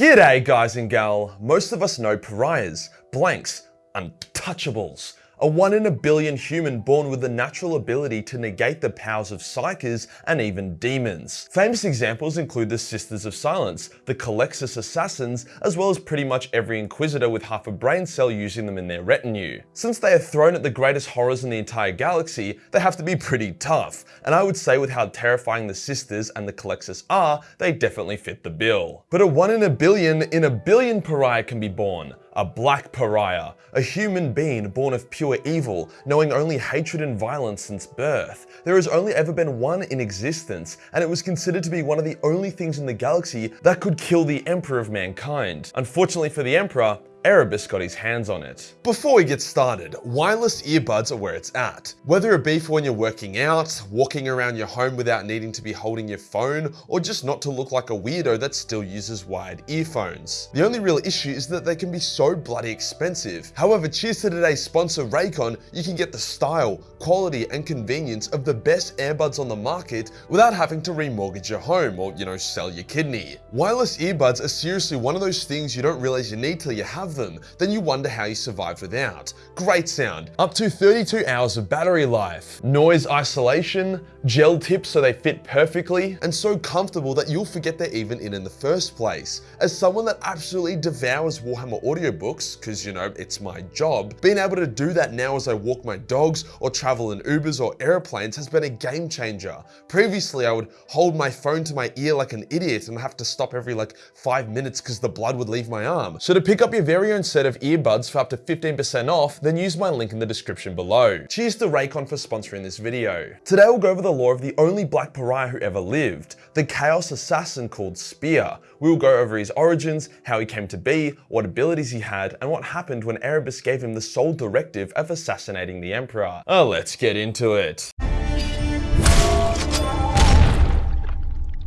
G'day guys and gal. Most of us know pariahs, blanks, untouchables. A one in a billion human born with the natural ability to negate the powers of psykers and even demons. Famous examples include the Sisters of Silence, the Culexus Assassins, as well as pretty much every Inquisitor with half a brain cell using them in their retinue. Since they are thrown at the greatest horrors in the entire galaxy, they have to be pretty tough, and I would say with how terrifying the Sisters and the Culexus are, they definitely fit the bill. But a one in a billion in a billion pariah can be born, a black pariah, a human being born of pure evil, knowing only hatred and violence since birth. There has only ever been one in existence, and it was considered to be one of the only things in the galaxy that could kill the Emperor of mankind. Unfortunately for the Emperor, Erebus got his hands on it. Before we get started, wireless earbuds are where it's at. Whether it be for when you're working out, walking around your home without needing to be holding your phone, or just not to look like a weirdo that still uses wired earphones. The only real issue is that they can be so bloody expensive. However, cheers to today's sponsor Raycon, you can get the style, quality, and convenience of the best earbuds on the market without having to remortgage your home or, you know, sell your kidney. Wireless earbuds are seriously one of those things you don't realize you need till you have them, then you wonder how you survived without. Great sound, up to 32 hours of battery life, noise isolation, gel tips so they fit perfectly, and so comfortable that you'll forget they're even in in the first place. As someone that absolutely devours Warhammer audiobooks, because you know, it's my job, being able to do that now as I walk my dogs or travel in Ubers or airplanes has been a game changer. Previously, I would hold my phone to my ear like an idiot and have to stop every like five minutes because the blood would leave my arm. So to pick up your very very own set of earbuds for up to 15% off, then use my link in the description below. Cheers to Raycon for sponsoring this video. Today we'll go over the lore of the only black pariah who ever lived, the chaos assassin called Spear. We will go over his origins, how he came to be, what abilities he had, and what happened when Erebus gave him the sole directive of assassinating the Emperor. Oh, let's get into it.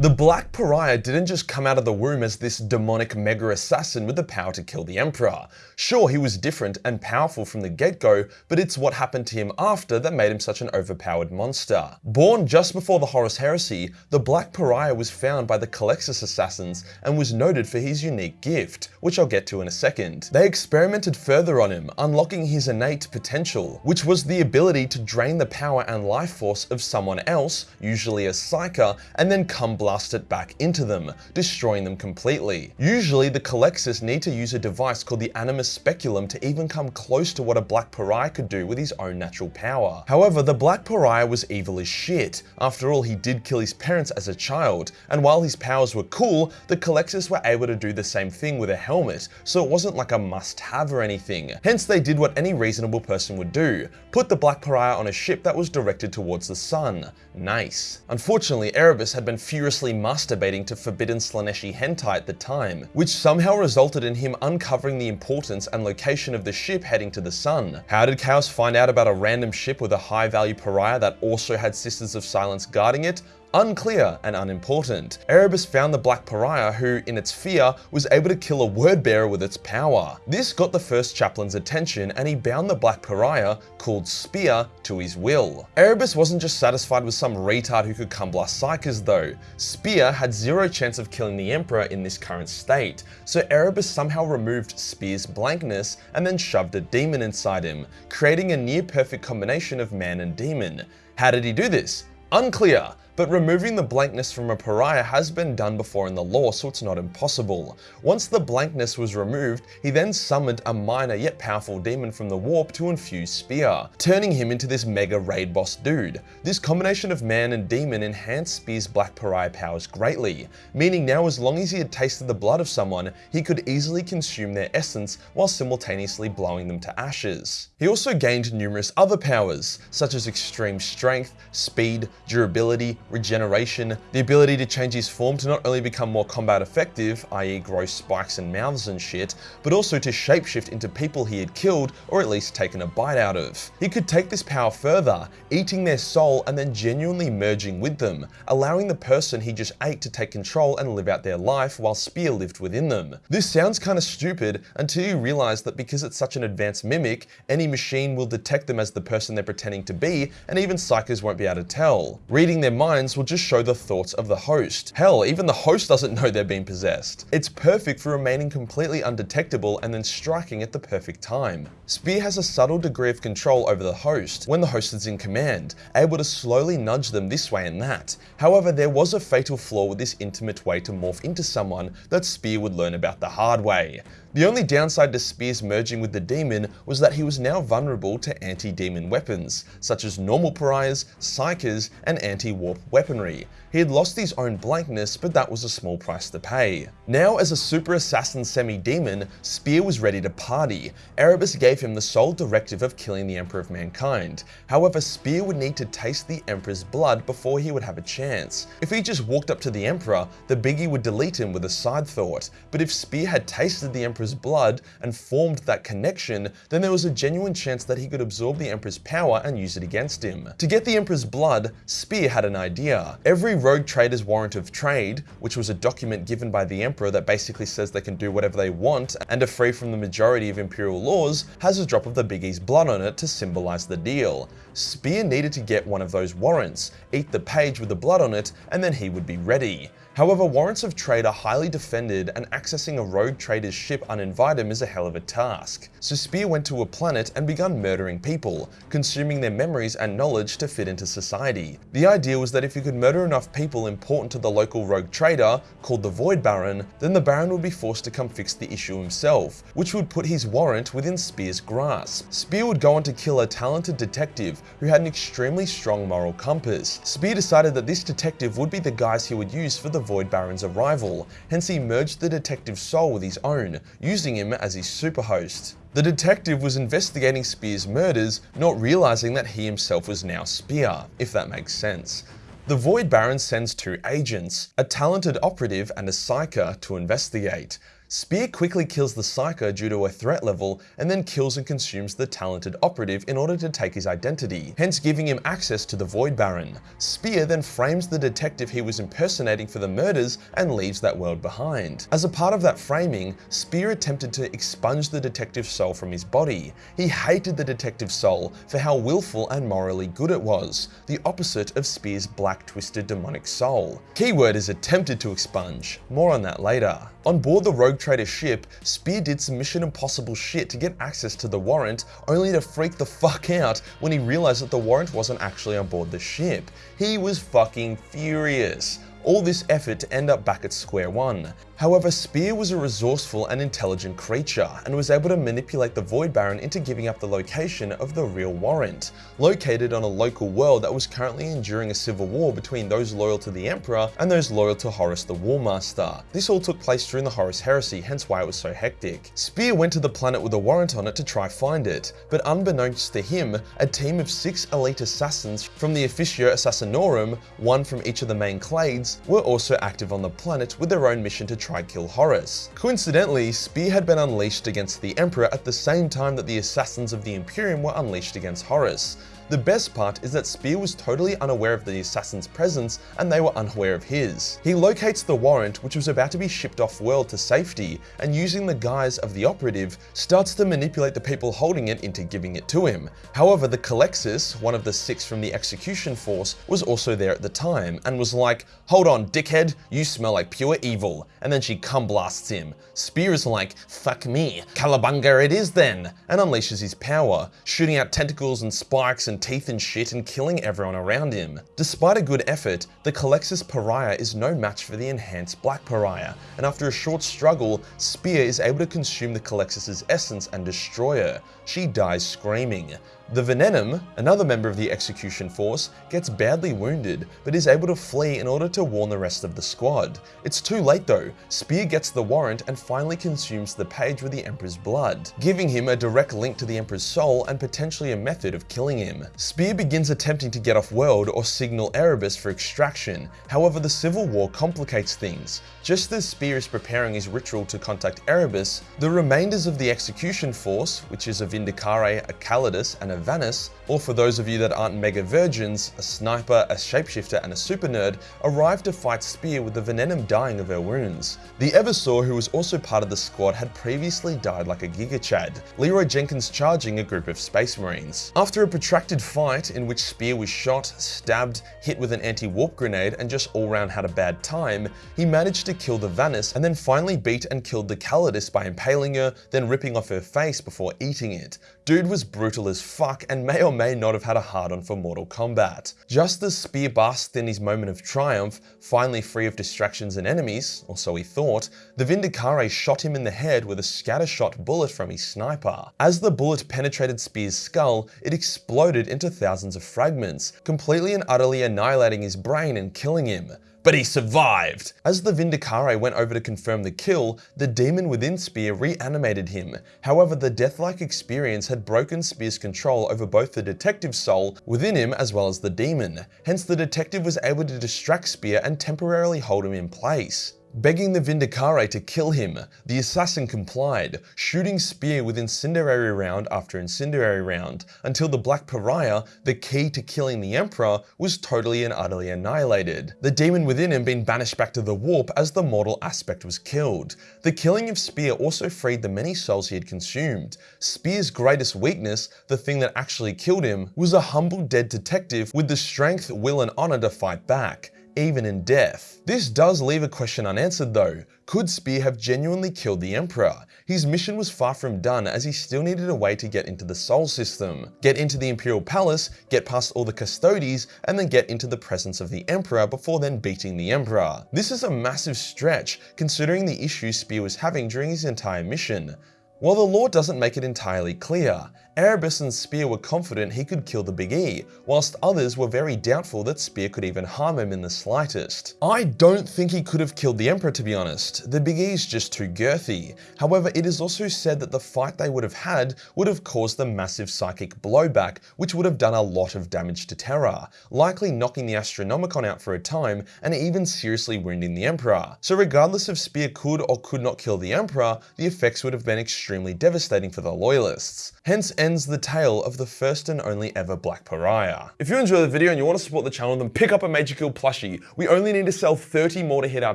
The Black Pariah didn't just come out of the womb as this demonic mega assassin with the power to kill the Emperor. Sure, he was different and powerful from the get-go, but it's what happened to him after that made him such an overpowered monster. Born just before the Horus Heresy, the Black Pariah was found by the Culexus assassins and was noted for his unique gift, which I'll get to in a second. They experimented further on him, unlocking his innate potential, which was the ability to drain the power and life force of someone else, usually a Psyker, and then come blast it back into them, destroying them completely. Usually the Culexus need to use a device called the Animus Speculum to even come close to what a Black Pariah could do with his own natural power. However, the Black Pariah was evil as shit. After all, he did kill his parents as a child, and while his powers were cool, the Culexus were able to do the same thing with a helmet, so it wasn't like a must-have or anything. Hence, they did what any reasonable person would do, put the Black Pariah on a ship that was directed towards the sun. Nice. Unfortunately, Erebus had been furiously masturbating to forbidden Slaaneshi hentai at the time, which somehow resulted in him uncovering the importance and location of the ship heading to the sun. How did Chaos find out about a random ship with a high value pariah that also had Sisters of Silence guarding it? Unclear and unimportant. Erebus found the Black Pariah who, in its fear, was able to kill a word bearer with its power. This got the first chaplain's attention and he bound the Black Pariah, called Spear, to his will. Erebus wasn't just satisfied with some retard who could come blast Psykers though. Spear had zero chance of killing the Emperor in this current state, so Erebus somehow removed Spear's blankness and then shoved a demon inside him, creating a near perfect combination of man and demon. How did he do this? Unclear, but removing the blankness from a pariah has been done before in the lore, so it's not impossible. Once the blankness was removed, he then summoned a minor yet powerful demon from the warp to infuse Spear, turning him into this mega raid boss dude. This combination of man and demon enhanced Spear's black pariah powers greatly, meaning now as long as he had tasted the blood of someone, he could easily consume their essence while simultaneously blowing them to ashes. He also gained numerous other powers, such as extreme strength, speed, durability, regeneration, the ability to change his form to not only become more combat effective, i.e. grow spikes and mouths and shit, but also to shapeshift into people he had killed or at least taken a bite out of. He could take this power further, eating their soul and then genuinely merging with them, allowing the person he just ate to take control and live out their life while Spear lived within them. This sounds kinda stupid until you realize that because it's such an advanced mimic, any machine will detect them as the person they're pretending to be and even psykers won't be able to tell. Reading their minds minds will just show the thoughts of the host. Hell, even the host doesn't know they're being possessed. It's perfect for remaining completely undetectable and then striking at the perfect time. Spear has a subtle degree of control over the host when the host is in command, able to slowly nudge them this way and that. However, there was a fatal flaw with this intimate way to morph into someone that Spear would learn about the hard way. The only downside to Spear's merging with the demon was that he was now vulnerable to anti-demon weapons, such as normal pariahs, psykers, and anti-warp weaponry. He had lost his own blankness, but that was a small price to pay. Now as a super assassin semi-demon, Spear was ready to party. Erebus gave him the sole directive of killing the Emperor of Mankind. However, Spear would need to taste the Emperor's blood before he would have a chance. If he just walked up to the Emperor, the Biggie would delete him with a side thought, but if Spear had tasted the Emperor's blood and formed that connection, then there was a genuine chance that he could absorb the Emperor's power and use it against him. To get the Emperor's blood, Spear had an idea. Every rogue trader's warrant of trade, which was a document given by the Emperor that basically says they can do whatever they want and are free from the majority of Imperial laws, has a drop of the Biggie's blood on it to symbolize the deal. Spear needed to get one of those warrants, eat the page with the blood on it, and then he would be ready. However, warrants of trade are highly defended and accessing a rogue trader's ship uninvited is a hell of a task. So Spear went to a planet and began murdering people, consuming their memories and knowledge to fit into society. The idea was that if he could murder enough people important to the local rogue trader, called the Void Baron, then the Baron would be forced to come fix the issue himself, which would put his warrant within Spear's grasp. Spear would go on to kill a talented detective who had an extremely strong moral compass. Spear decided that this detective would be the guys he would use for the Void Baron's arrival, hence he merged the detective's soul with his own, using him as his superhost. The detective was investigating Spear's murders, not realizing that he himself was now Spear, if that makes sense. The Void Baron sends two agents, a talented operative and a psyker, to investigate. Spear quickly kills the Psyker due to a threat level and then kills and consumes the talented operative in order to take his identity, hence giving him access to the Void Baron. Spear then frames the detective he was impersonating for the murders and leaves that world behind. As a part of that framing, Spear attempted to expunge the detective's soul from his body. He hated the detective's soul for how willful and morally good it was, the opposite of Spear's black twisted demonic soul. Keyword is attempted to expunge, more on that later. On board the Rogue Trader ship, Spear did some Mission Impossible shit to get access to the warrant, only to freak the fuck out when he realized that the warrant wasn't actually on board the ship. He was fucking furious all this effort to end up back at square one. However, Spear was a resourceful and intelligent creature, and was able to manipulate the Void Baron into giving up the location of the real warrant, located on a local world that was currently enduring a civil war between those loyal to the Emperor and those loyal to Horus the Warmaster. This all took place during the Horus Heresy, hence why it was so hectic. Spear went to the planet with a warrant on it to try find it, but unbeknownst to him, a team of six elite assassins from the Officio Assassinorum, one from each of the main clades, were also active on the planet with their own mission to try kill Horus. Coincidentally, Spear had been unleashed against the Emperor at the same time that the assassins of the Imperium were unleashed against Horus. The best part is that Spear was totally unaware of the assassin's presence and they were unaware of his. He locates the warrant which was about to be shipped off world to safety and using the guise of the operative starts to manipulate the people holding it into giving it to him. However, the Culexus, one of the six from the execution force, was also there at the time and was like, hold on dickhead, you smell like pure evil. And then she cum blasts him. Spear is like, fuck me, Calabunga it is then, and unleashes his power, shooting out tentacles and spikes and teeth and shit and killing everyone around him. Despite a good effort, the Culexus Pariah is no match for the enhanced Black Pariah, and after a short struggle, Spear is able to consume the Culexus's essence and destroy her. She dies screaming. The Venenum, another member of the execution force, gets badly wounded, but is able to flee in order to warn the rest of the squad. It's too late though, Spear gets the warrant and finally consumes the page with the Emperor's blood, giving him a direct link to the Emperor's soul and potentially a method of killing him. Spear begins attempting to get off world or signal Erebus for extraction, however the civil war complicates things. Just as Spear is preparing his ritual to contact Erebus, the remainders of the execution force, which is a Vindicare, a Calidus, and a Vanus, or for those of you that aren't mega virgins, a sniper, a shapeshifter, and a super nerd, arrived to fight Spear with the Venenum dying of her wounds. The Eversor, who was also part of the squad, had previously died like a Giga Chad, Leroy Jenkins charging a group of Space Marines. After a protracted fight in which Spear was shot, stabbed, hit with an anti-warp grenade, and just all round had a bad time, he managed to kill the Vanus and then finally beat and killed the Calidus by impaling her, then ripping off her face before eating it. Dude was brutal as fuck and may or may not have had a hard-on for Mortal Kombat. Just as Spear basked in his moment of triumph, finally free of distractions and enemies, or so he thought, the Vindicare shot him in the head with a scattershot bullet from his sniper. As the bullet penetrated Spear's skull, it exploded into thousands of fragments, completely and utterly annihilating his brain and killing him but he survived. As the Vindicare went over to confirm the kill, the demon within Spear reanimated him. However, the death-like experience had broken Spear's control over both the detective's soul within him as well as the demon. Hence, the detective was able to distract Spear and temporarily hold him in place. Begging the Vindicare to kill him, the assassin complied, shooting Spear with incendiary round after incendiary round, until the Black Pariah, the key to killing the Emperor, was totally and utterly annihilated. The demon within him being banished back to the warp as the mortal aspect was killed. The killing of Spear also freed the many souls he had consumed. Spear's greatest weakness, the thing that actually killed him, was a humble dead detective with the strength, will and honor to fight back even in death. This does leave a question unanswered though. Could Spear have genuinely killed the Emperor? His mission was far from done as he still needed a way to get into the Sol system, get into the Imperial Palace, get past all the Custodes, and then get into the presence of the Emperor before then beating the Emperor. This is a massive stretch considering the issues Spear was having during his entire mission. While the lore doesn't make it entirely clear, Erebus and Spear were confident he could kill the Big E, whilst others were very doubtful that Spear could even harm him in the slightest. I don't think he could have killed the Emperor to be honest, the Big E is just too girthy. However, it is also said that the fight they would have had would have caused the massive psychic blowback, which would have done a lot of damage to Terra, likely knocking the Astronomicon out for a time and even seriously wounding the Emperor. So regardless if Spear could or could not kill the Emperor, the effects would have been extremely devastating for the Loyalists. Hence ends the tale of the first and only ever Black Pariah. If you enjoy the video and you want to support the channel, then pick up a Major Kill plushie. We only need to sell 30 more to hit our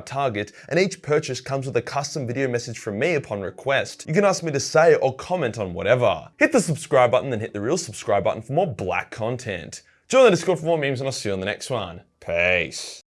target, and each purchase comes with a custom video message from me upon request. You can ask me to say or comment on whatever. Hit the subscribe button, then hit the real subscribe button for more black content. Join the Discord for more memes, and I'll see you on the next one. Peace.